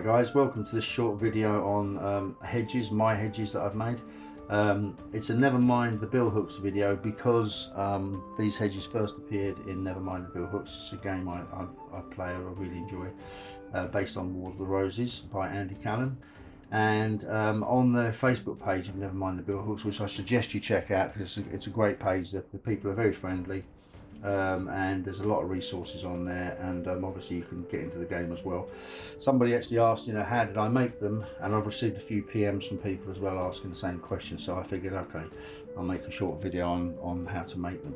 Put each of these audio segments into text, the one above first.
Hi guys, welcome to this short video on um, hedges, my hedges that I've made. Um, it's a Nevermind the Billhooks video because um, these hedges first appeared in Nevermind the Billhooks. It's a game I, I, I play, I really enjoy, uh, based on Wars of the Roses by Andy Callan. And um, on the Facebook page of Nevermind the Billhooks, which I suggest you check out because it's, it's, a great page, the, the people are very friendly um, and there's a lot of resources on there and um, obviously you can get into the game as well. Somebody actually asked you know how did I make them? And I've received a few PMs from people as well asking the same question so I figured okay I'll make a short video on on how to make them.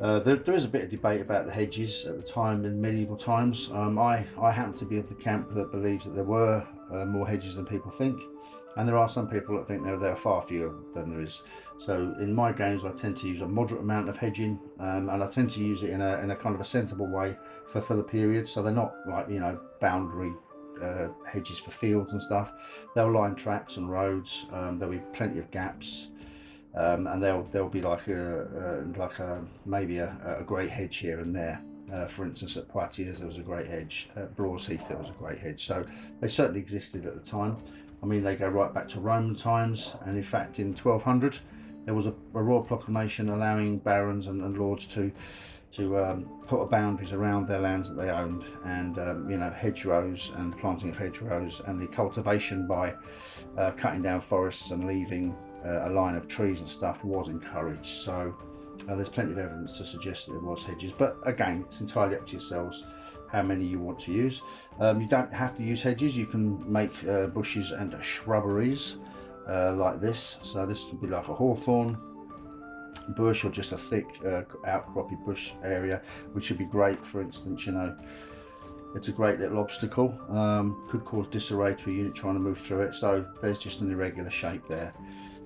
Uh, there, there is a bit of debate about the hedges at the time in medieval times. Um, I, I happen to be of the camp that believes that there were uh, more hedges than people think and there are some people that think there, there are far fewer than there is so in my games I tend to use a moderate amount of hedging um, and I tend to use it in a, in a kind of a sensible way for, for the period so they're not like you know boundary uh, hedges for fields and stuff they'll line tracks and roads um, there'll be plenty of gaps um, and there'll there'll be like a, like a maybe a, a great hedge here and there uh, for instance, at Poitiers there was a great hedge. At Blore Heath there was a great hedge. So they certainly existed at the time. I mean, they go right back to Roman times, and in fact, in 1200, there was a, a royal proclamation allowing barons and, and lords to to um, put boundaries around their lands that they owned, and um, you know, hedgerows and planting of hedgerows, and the cultivation by uh, cutting down forests and leaving uh, a line of trees and stuff was encouraged. So uh, there's plenty of evidence to suggest that there was hedges, but again, it's entirely up to yourselves how many you want to use. Um, you don't have to use hedges, you can make uh, bushes and shrubberies uh, like this. So this could be like a hawthorn bush or just a thick uh, outcroppy bush area, which would be great, for instance, you know, it's a great little obstacle, um, could cause disarray to a unit trying to move through it, so there's just an irregular shape there.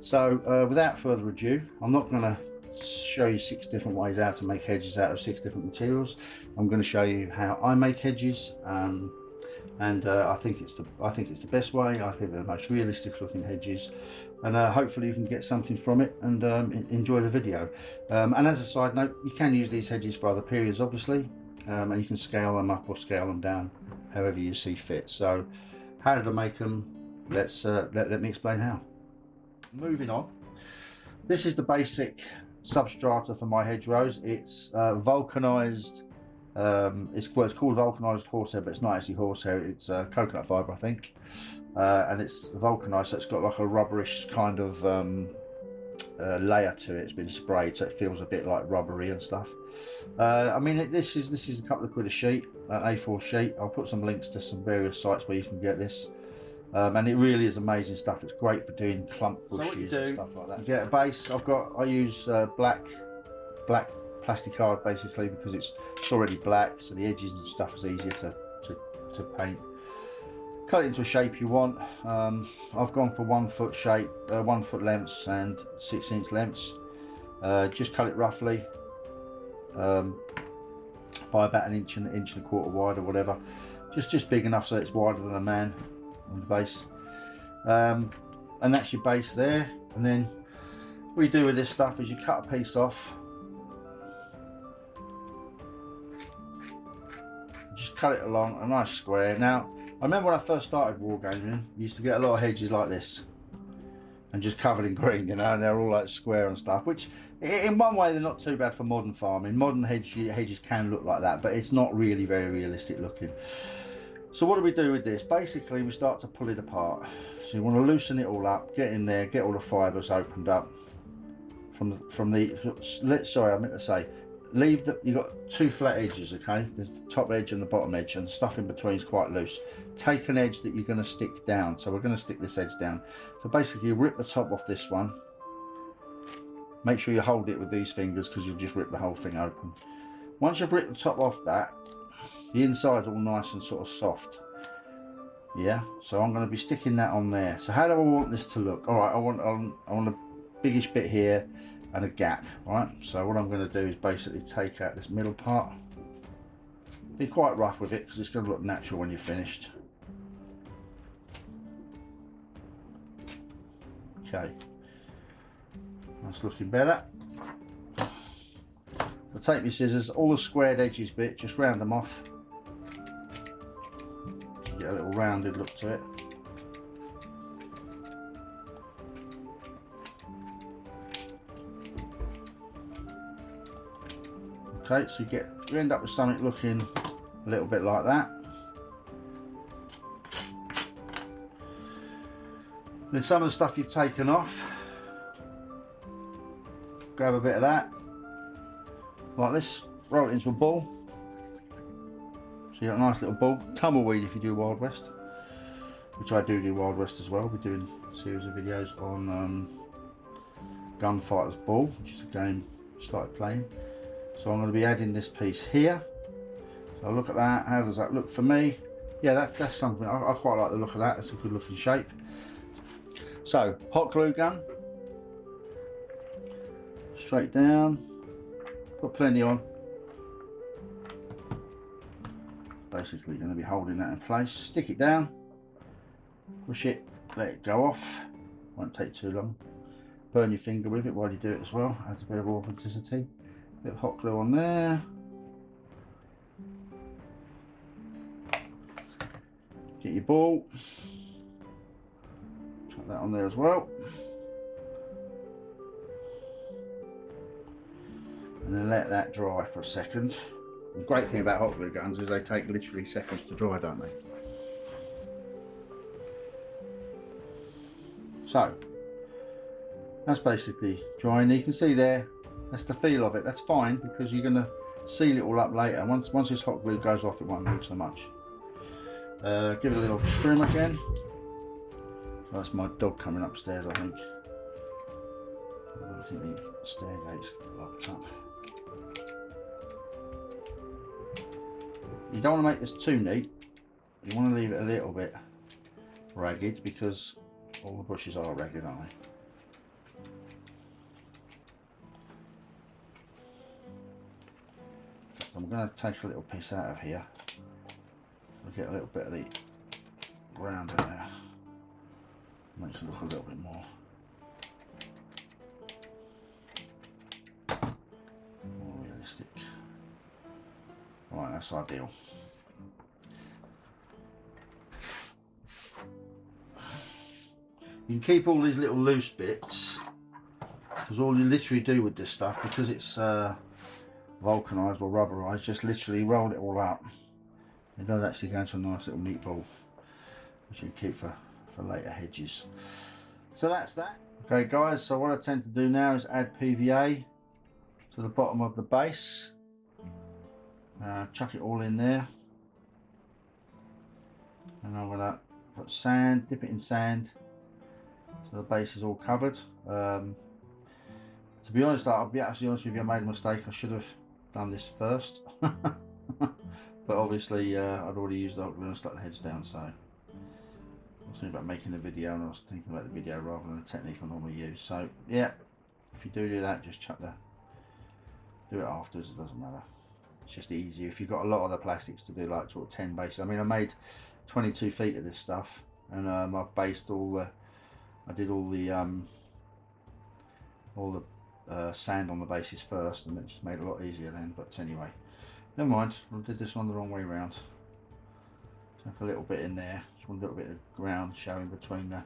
So uh, without further ado, I'm not going to show you six different ways how to make hedges out of six different materials. I'm going to show you how I make hedges um, and uh, I think it's the I think it's the best way. I think they're the most realistic looking hedges and uh, hopefully you can get something from it and um, enjoy the video. Um, and as a side note, you can use these hedges for other periods obviously um, and you can scale them up or scale them down however you see fit. So how did I make them? Let's uh, let, let me explain how. Moving on. This is the basic substrata for my hedgerows. It's uh, vulcanized, um, it's, well, it's called vulcanized horsehair, but it's not actually horsehair, it's uh, coconut fiber, I think. Uh, and it's vulcanized, so it's got like a rubberish kind of um, uh, layer to it. It's been sprayed, so it feels a bit like rubbery and stuff. Uh, I mean, this is this is a couple of quid a sheet, an A4 sheet. I'll put some links to some various sites where you can get this. Um, and it really is amazing stuff. It's great for doing clump bushes so and stuff like that. You get a base. I've got. I use uh, black, black plastic card basically because it's, it's already black, so the edges and stuff is easier to to, to paint. Cut it into a shape you want. Um, I've gone for one foot shape, uh, one foot lengths and six inch lengths. Uh, just cut it roughly um, by about an inch and an inch and a quarter wide or whatever. Just just big enough so it's wider than a man on the base. Um, and that's your base there. And then what you do with this stuff is you cut a piece off. Just cut it along a nice square. Now I remember when I first started wargaming you used to get a lot of hedges like this and just covered in green you know and they're all like square and stuff which in one way they're not too bad for modern farming. Modern hedge, hedges can look like that but it's not really very realistic looking so what do we do with this? Basically, we start to pull it apart. So you want to loosen it all up, get in there, get all the fibres opened up from the, from the, sorry, I meant to say, leave the, you've got two flat edges, okay? There's the top edge and the bottom edge and stuff in between is quite loose. Take an edge that you're going to stick down. So we're going to stick this edge down. So basically you rip the top off this one. Make sure you hold it with these fingers because you'll just rip the whole thing open. Once you've ripped the top off that, the inside's all nice and sort of soft. Yeah so I'm going to be sticking that on there. So how do I want this to look? All right I want um, I want a biggish bit here and a gap right? So what I'm going to do is basically take out this middle part. Be quite rough with it because it's going to look natural when you're finished. Okay. That's looking better. I'll take my scissors all the squared edges bit just round them off get a little rounded look to it. Okay, so you get you end up with something looking a little bit like that. Then some of the stuff you've taken off, grab a bit of that, like this, roll it into a ball. So you got a nice little ball. Tumbleweed if you do Wild West, which I do do Wild West as well. We're doing a series of videos on um, Gunfighter's Ball, which is a game I started playing. So I'm going to be adding this piece here. So look at that. How does that look for me? Yeah, that's, that's something. I, I quite like the look of that. It's a good looking shape. So, hot glue gun. Straight down. Put plenty on. Basically going to be holding that in place. Stick it down. Push it. Let it go off. Won't take too long. Burn your finger with it while you do it as well. Adds a bit of authenticity. Bit of hot glue on there. Get your ball. Chuck that on there as well. And then let that dry for a second. The great thing about hot glue guns is they take literally seconds to dry, don't they? So, that's basically drying. You can see there, that's the feel of it. That's fine because you're going to seal it all up later. Once once this hot glue goes off, it won't move so much. Uh, give it a little trim again. So that's my dog coming upstairs, I think. I think the stairgate's locked up. You don't want to make this too neat. You want to leave it a little bit ragged because all the bushes are ragged, aren't they? I'm going to take a little piece out of here. So get a little bit of the ground in there. Makes it look a little bit. More that's ideal. You can keep all these little loose bits because all you literally do with this stuff because it's uh, vulcanized or rubberized just literally roll it all up. It does actually go into a nice little neat ball which you keep for for later hedges. So that's that. Okay guys so what I tend to do now is add PVA to the bottom of the base uh, chuck it all in there. And I'm gonna put sand dip it in sand. So the base is all covered. Um, to be honest I'll be actually honest with you I made a mistake. I should have done this first. But obviously uh, I'd already used the hot glue and stuck the heads down so. I was thinking about making a video and I was thinking about the video rather than the technique I normally use. So yeah if you do do that just chuck the do it afterwards it doesn't matter it's just easier if you've got a lot of the plastics to do like sort of 10 bases. I mean I made 22 feet of this stuff and um, I've based all the I did all the um, all the uh, sand on the bases first and it just made it a lot easier then but anyway. Never mind I did this one the wrong way around Chuck a little bit in there just a little bit of ground showing between the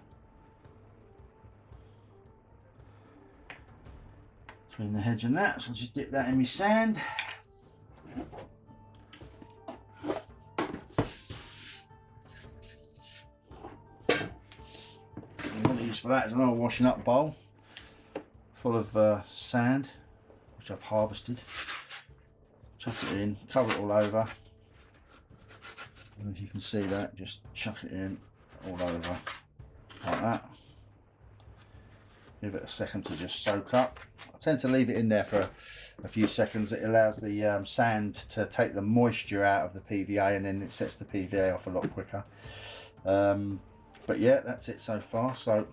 between the hedge and that so I'll just dip that in my sand for that is another washing up bowl full of uh, sand which I've harvested. Chuck it in cover it all over. And as you can see that just chuck it in all over like that give it a second to just soak up I tend to leave it in there for a few seconds it allows the um, sand to take the moisture out of the PVA and then it sets the PVA off a lot quicker um, but yeah that's it so far so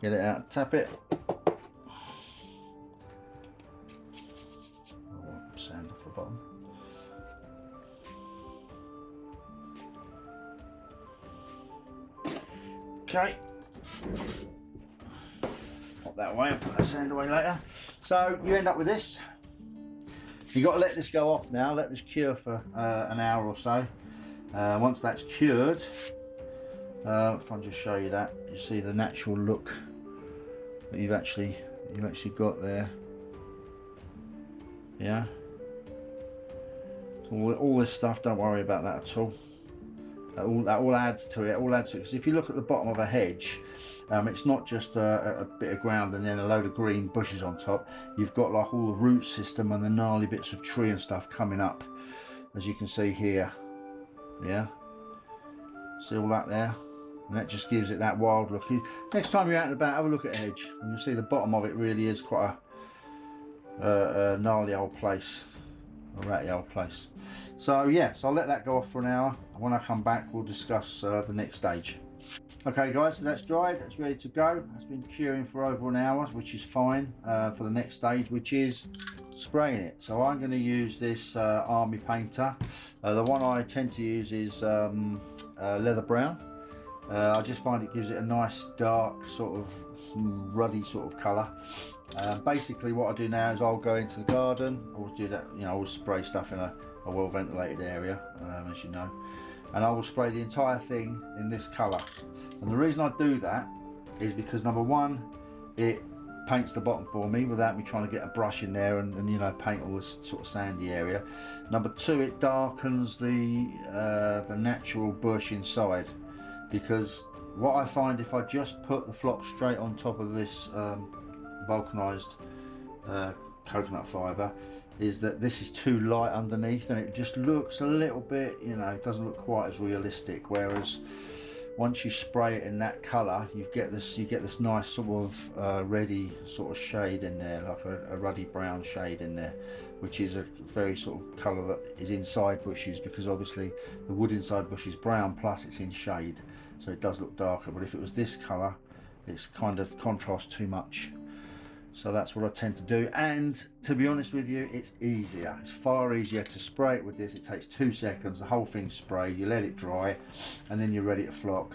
get it out, tap it. Sand off the bottom. Okay. Pop that away and put that sand away later. So you end up with this. You've got to let this go off now, let this cure for uh, an hour or so. Uh, once that's cured, uh, if I just show you that, you see the natural look that you've actually you've actually got there. Yeah. So all, all this stuff, don't worry about that at all. That all, that all adds to it. All adds to it. Because if you look at the bottom of a hedge, um, it's not just a, a, bit of ground and then a load of green bushes on top. You've got like all the root system and the gnarly bits of tree and stuff coming up, as you can see here. Yeah. See all that there? And that just gives it that wild look. Next time you're out and about, have a look at a hedge. And you'll see the bottom of it really is quite a, a, a gnarly old place. A ratty old place. So yeah, so I'll let that go off for an hour. And when I come back, we'll discuss uh, the next stage. Okay guys, so that's dried, that's ready to go. It's been curing for over an hour, which is fine uh, for the next stage, which is spraying it. So I'm going to use this uh, Army Painter. Uh, the one I tend to use is um, uh, leather brown. Uh, I just find it gives it a nice dark sort of ruddy sort of colour. Uh, basically what I do now is I'll go into the garden, I always do that, you know, I always spray stuff in a, a well ventilated area, um, as you know. And I will spray the entire thing in this colour. And the reason I do that is because number one, it paints the bottom for me without me trying to get a brush in there and, and you know paint all this sort of sandy area. Number two, it darkens the uh, the natural bush inside because what I find if I just put the flock straight on top of this um, vulcanized uh, coconut fibre is that this is too light underneath and it just looks a little bit you know it doesn't look quite as realistic. Whereas once you spray it in that color you get this you get this nice sort of uh, ready sort of shade in there like a, a, ruddy brown shade in there which is a very sort of color that is inside bushes because obviously the wood inside bush is brown plus it's in shade so it does look darker. But if it was this color it's kind of contrast too much so that's what I tend to do. And to be honest with you it's easier. It's far easier to spray it with this. It takes two seconds. The whole thing spray. You let it dry and then you're ready to flock.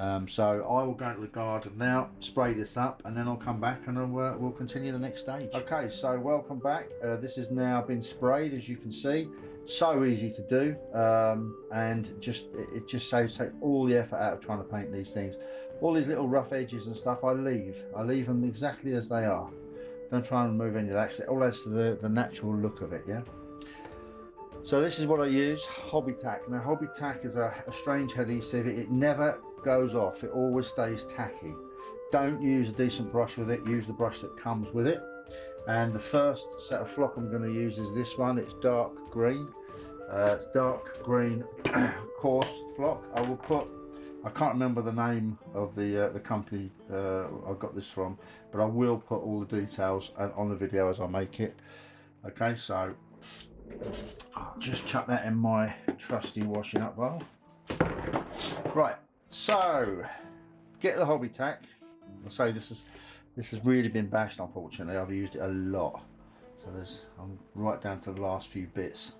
Um, so I will go into the garden now spray this up and then I'll come back and I'll, uh, we'll continue the next stage. Okay so welcome back. Uh, this has now been sprayed as you can see. So easy to do. Um, and just it just saves take all the effort out of trying to paint these things. All these little rough edges and stuff I leave. I leave them exactly as they are don't try and move any of that it all adds to the, the natural look of it yeah? So this is what I use hobby tack. Now hobby tack is a, a strange adhesive. It, it never goes off. It always stays tacky. Don't use a decent brush with it. Use the brush that comes with it. And the first set of flock I'm going to use is this one. It's dark green. Uh, it's dark green coarse flock. I will put I can't remember the name of the uh, the company uh, I got this from, but I will put all the details on the video as I make it. Okay, so just chuck that in my trusty washing up bowl. Right, so get the hobby tack. I'll say this is this has really been bashed. Unfortunately, I've used it a lot. So there's I'm right down to the last few bits.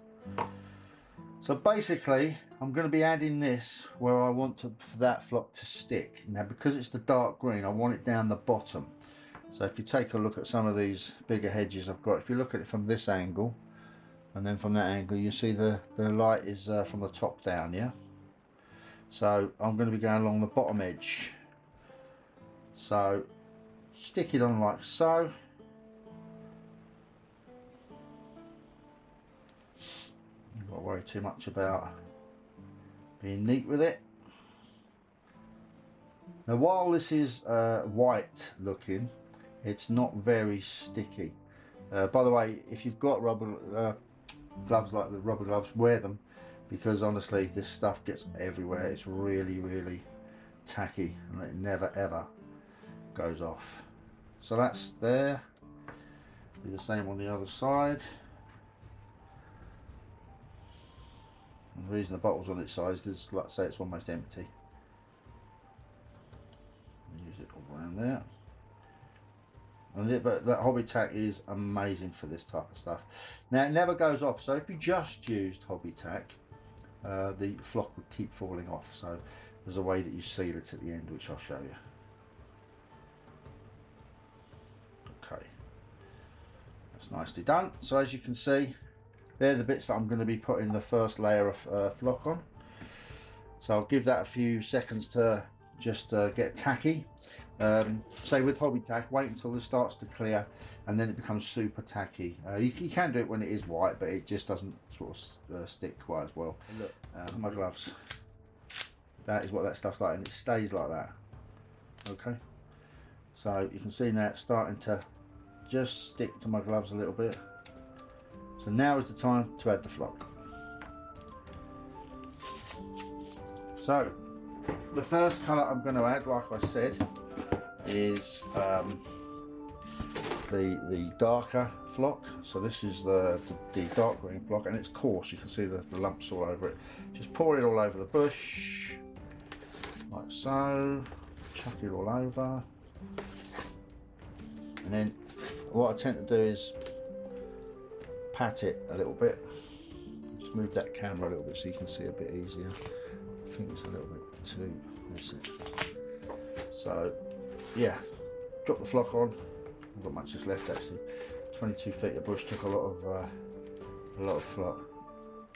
So basically, I'm going to be adding this where I want to, for that flock to stick. Now, because it's the dark green, I want it down the bottom. So if you take a look at some of these bigger hedges I've got, if you look at it from this angle, and then from that angle, you see the, the light is uh, from the top down, yeah? So I'm going to be going along the bottom edge. So stick it on like so. To worry too much about being neat with it. Now while this is uh, white looking, it's not very sticky. Uh, by the way, if you've got rubber uh, gloves like the rubber gloves, wear them because honestly this stuff gets everywhere. It's really, really tacky and it never ever goes off. So that's there. Do the same on the other side. The reason the bottle's on its side is because, I say, it's almost empty. Use it all around there. And it, but that hobby tack is amazing for this type of stuff. Now it never goes off, so if you just used hobby tack, uh, the flock would keep falling off. So there's a way that you seal it at the end, which I'll show you. Okay, that's nicely done. So as you can see, they're the bits that I'm going to be putting the first layer of uh, flock on. So I'll give that a few seconds to just uh, get tacky. Um, say with hobby tack, wait until it starts to clear and then it becomes super tacky. Uh, you, you, can do it when it is white, but it just doesn't sort of uh, stick quite as well. Look, uh, my gloves. That is what that stuff's like and it stays like that. Okay. So you can see now it's starting to just stick to my gloves a little bit. So now is the time to add the flock. So the first colour I'm going to add, like I said, is um, the the darker flock. So this is the, the, the, dark green flock and it's coarse. You can see the, the lumps all over it. Just pour it all over the bush, like so. Chuck it all over. And then what I tend to do is pat it a little bit. Just move that camera a little bit so you can see a bit easier. I think it's a little bit too, that's it. So yeah, drop the flock on. I've got much left actually. 22 feet of bush took a lot of uh, a lot of flock.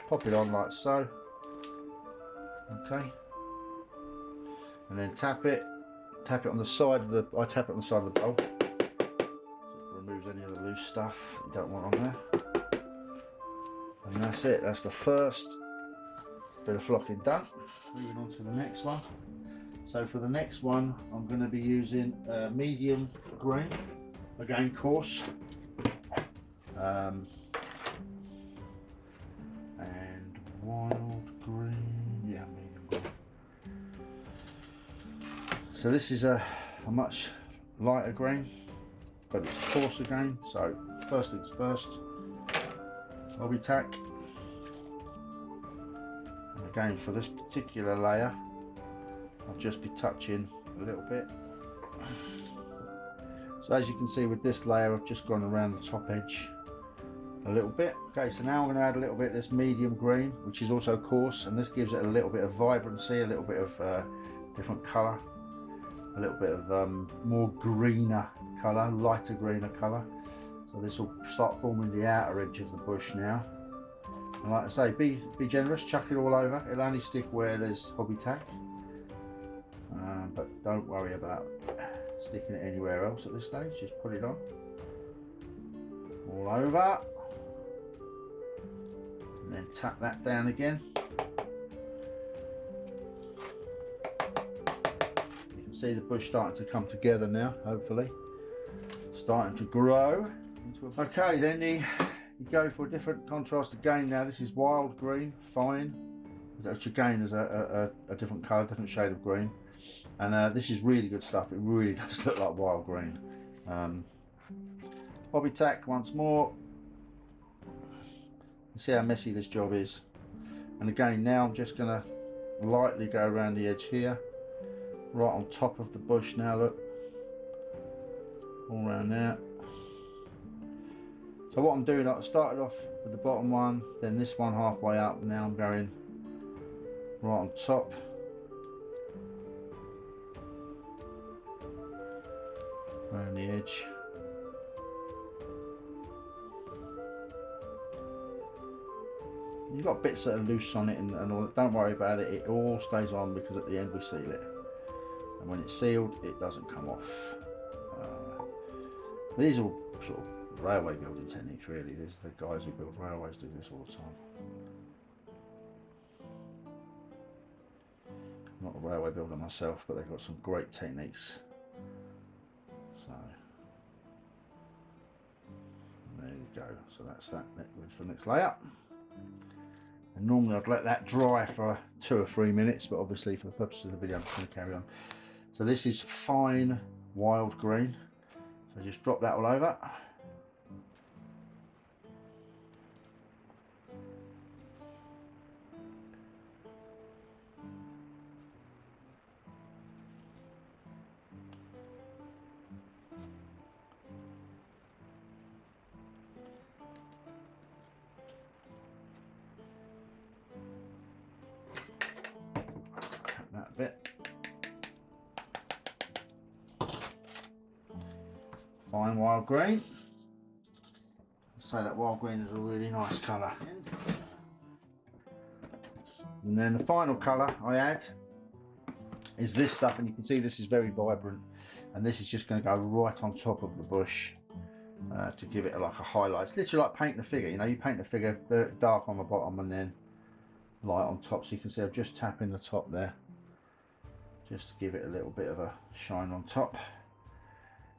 Pop it on like so. Okay. And then tap it. Tap it on the side of the. I tap it on the side of the bowl. So it removes any of the loose stuff you don't want on there. And that's it. That's the first bit of flocking done. Moving on to the next one. So for the next one, I'm going to be using medium green, again coarse, um, and wild green, yeah, medium green. So this is a, a much lighter green, but it's coarse again. So first things first, Hobby tack. And again for this particular layer, I'll just be touching a little bit. So as you can see with this layer, I've just gone around the top edge a little bit. Okay, so now I'm going to add a little bit of this medium green, which is also coarse, and this gives it a little bit of vibrancy, a little bit of uh, different colour, a little bit of um, more greener colour, lighter greener colour. So this will start forming the outer edge of the bush now. And like I say, be, be generous, chuck it all over. It'll only stick where there's hobby tack. Um, but don't worry about sticking it anywhere else at this stage. Just put it on. All over. And then tap that down again. You can see the bush starting to come together now hopefully. Starting to grow okay then you, you go for a different contrast again now. This is wild green fine. Which again is a, a, a different colour different shade of green. And uh, this is really good stuff. It really does look like wild green. Um, hobby tack once more. See how messy this job is. And again now I'm just gonna lightly go around the edge here. Right on top of the bush now look. All around there so what I'm doing I started off with the bottom one then this one halfway up now I'm going right on top around the edge. You've got bits that are loose on it and, and all, don't worry about it, it all stays on because at the end we seal it. And when it's sealed, it doesn't come off. Uh, these are sort of railway building techniques really, there's the guys who build railways do this all the time. I'm not a railway builder myself, but they've got some great techniques so there you go. So that's that for the next layer. And normally I'd let that dry for two or three minutes, but obviously for the purpose of the video, I'm just going to carry on. So this is fine wild green. So just drop that all over. Green. say that wild green is a really nice colour. And then the final colour I add is this stuff and you can see this is very vibrant and this is just going to go right on top of the bush uh, to give it like a highlight. It's literally like painting a figure, you know, you paint the figure dark on the bottom and then light on top so you can see I'm just tapping the top there just to give it a little bit of a shine on top.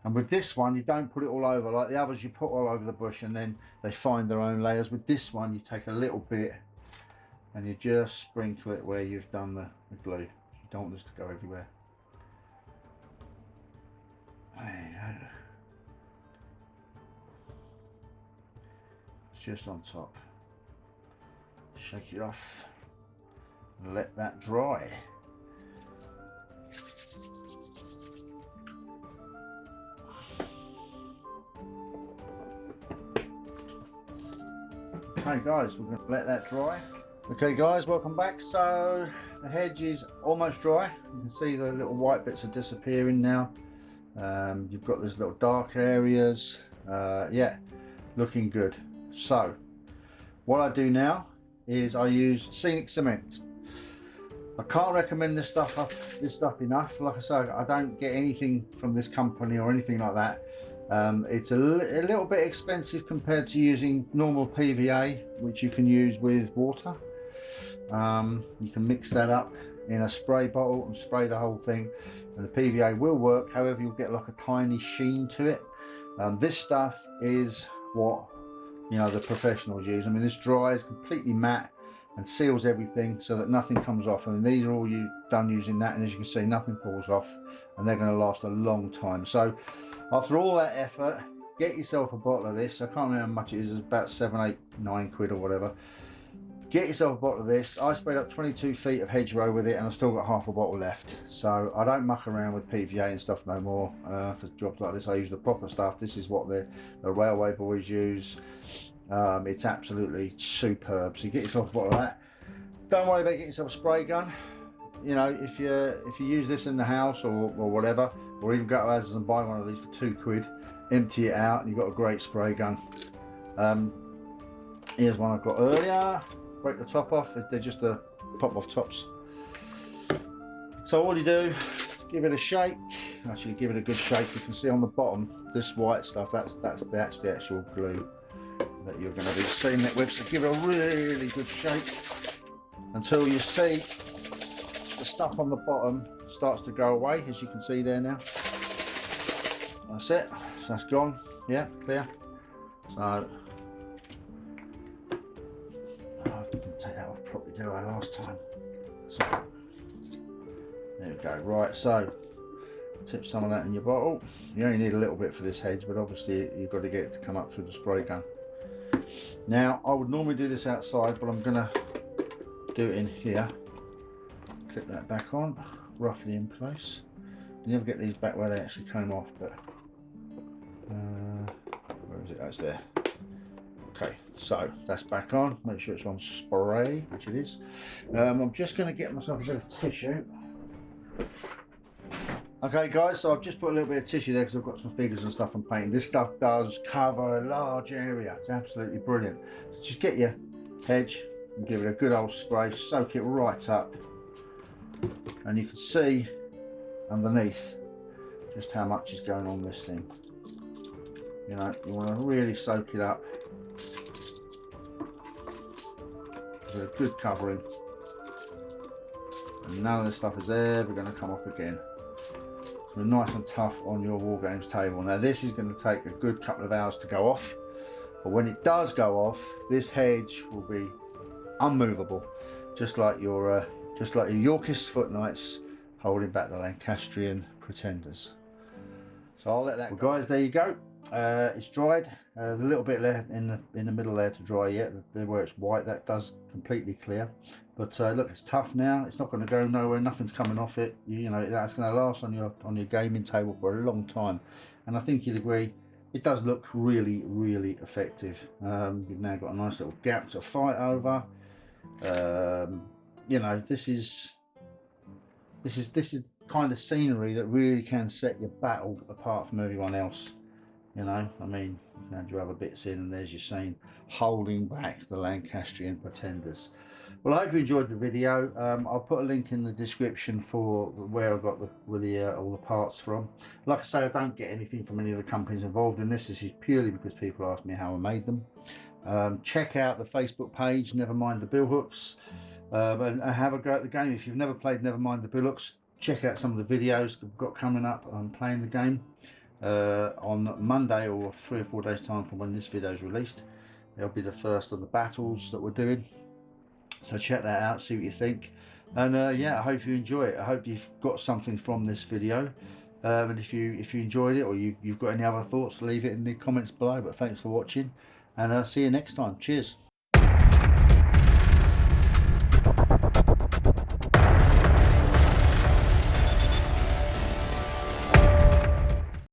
And with this one, you don't put it all over like the others you put all over the bush and then they find their own layers. With this one, you take a little bit and you just sprinkle it where you've done the, the glue. You don't want this to go everywhere. It's just on top. Shake it off and let that dry. Okay guys, we're going to let that dry. Okay guys, welcome back. So the hedge is almost dry. You can see the little white bits are disappearing now. Um, you've got these little dark areas. Uh, yeah, looking good. So what I do now is I use scenic cement. I can't recommend this stuff this stuff enough. Like I said, I don't get anything from this company or anything like that. Um, it's a, a, little bit expensive compared to using normal PVA, which you can use with water. Um, you can mix that up in a spray bottle and spray the whole thing. And the PVA will work however you'll get like a tiny sheen to it. Um, this stuff is what you know the professionals use. I mean this dries completely matte and seals everything so that nothing comes off. And these are all you done using that and as you can see nothing falls off and they're going to last a long time. So after all that effort get yourself a bottle of this. I can't remember how much it is it's about seven eight nine quid or whatever. Get yourself a bottle of this. I sprayed up 22 feet of hedgerow with it and i've still got half a bottle left. So i don't muck around with pva and stuff no more uh, for jobs like this. I use the proper stuff. This is what the, the railway boys use um, it's absolutely superb. So get yourself a bottle of that. Don't worry about getting yourself a spray gun. You know if you if you use this in the house or, or whatever or even go to Asda's and buy one of these for two quid empty it out and you've got a great spray gun. Um, here's one I've got earlier. Break the top off. They're just the pop off tops. So all you do? Give it a shake. Actually give it a good shake. You can see on the bottom this white stuff that's that's that's the actual glue that you're going to be sealing it with so give it a really good shake until you see the stuff on the bottom starts to go away as you can see there now that's it so that's gone yeah clear so take that off. Probably do I last time. So, there we go. Right, so tip some of that in your bottle. You only need a little bit for this hedge, but obviously you've got to get it to come up through the spray gun. Now, I would normally do this outside, but I'm going to do it in here. Clip that back on, roughly in place. You never get these back where they actually came off, but uh, where is it? That's there. Okay, so that's back on. Make sure it's on spray, which it is. Um, I'm just going to get myself a bit of tissue. Okay guys, so I've just put a little bit of tissue there because I've got some figures and stuff I'm painting. This stuff does cover a large area. It's absolutely brilliant. So just get your hedge and give it a good old spray. Soak it right up. And you can see underneath just how much is going on this thing. You know, you want to really soak it up with a good covering and none of this stuff is ever going to come off again so nice and tough on your war games table. Now this is going to take a good couple of hours to go off but when it does go off this hedge will be unmovable just like your uh, just like your Yorkist foot knights holding back the Lancastrian pretenders. So I'll let that well, guys there you go uh, it's dried. Uh, the little bit left in the in the middle there to dry yet. There where it's white, that does completely clear. But uh, look, it's tough now. It's not going to go nowhere. Nothing's coming off it. You, you know that's going to last on your on your gaming table for a long time. And I think you'd agree, it does look really really effective. Um, you've now got a nice little gap to fight over. Um, you know this is this is this is kind of scenery that really can set your battle apart from everyone else you know I mean you add your other bits in and there's your scene holding back the Lancastrian pretenders. Well I hope you enjoyed the video. Um, I'll put a link in the description for where I got the, the uh, all the parts from. Like I say I don't get anything from any of the companies involved in this. This is purely because people ask me how I made them. Um, check out the Facebook page never mind the Billhooks. Um, and, have a go at the game. If you've never played never mind the Billhooks check out some of the videos we've got coming up on playing the game uh, on Monday or three or four days time from when this video is released it'll be the first of the battles that we're doing. So check that out see what you think. And uh, yeah I hope you enjoy it. I hope you've got something from this video. Um, and if you if you enjoyed it or you, you've got any other thoughts leave it in the comments below. But thanks for watching and I'll see you next time. Cheers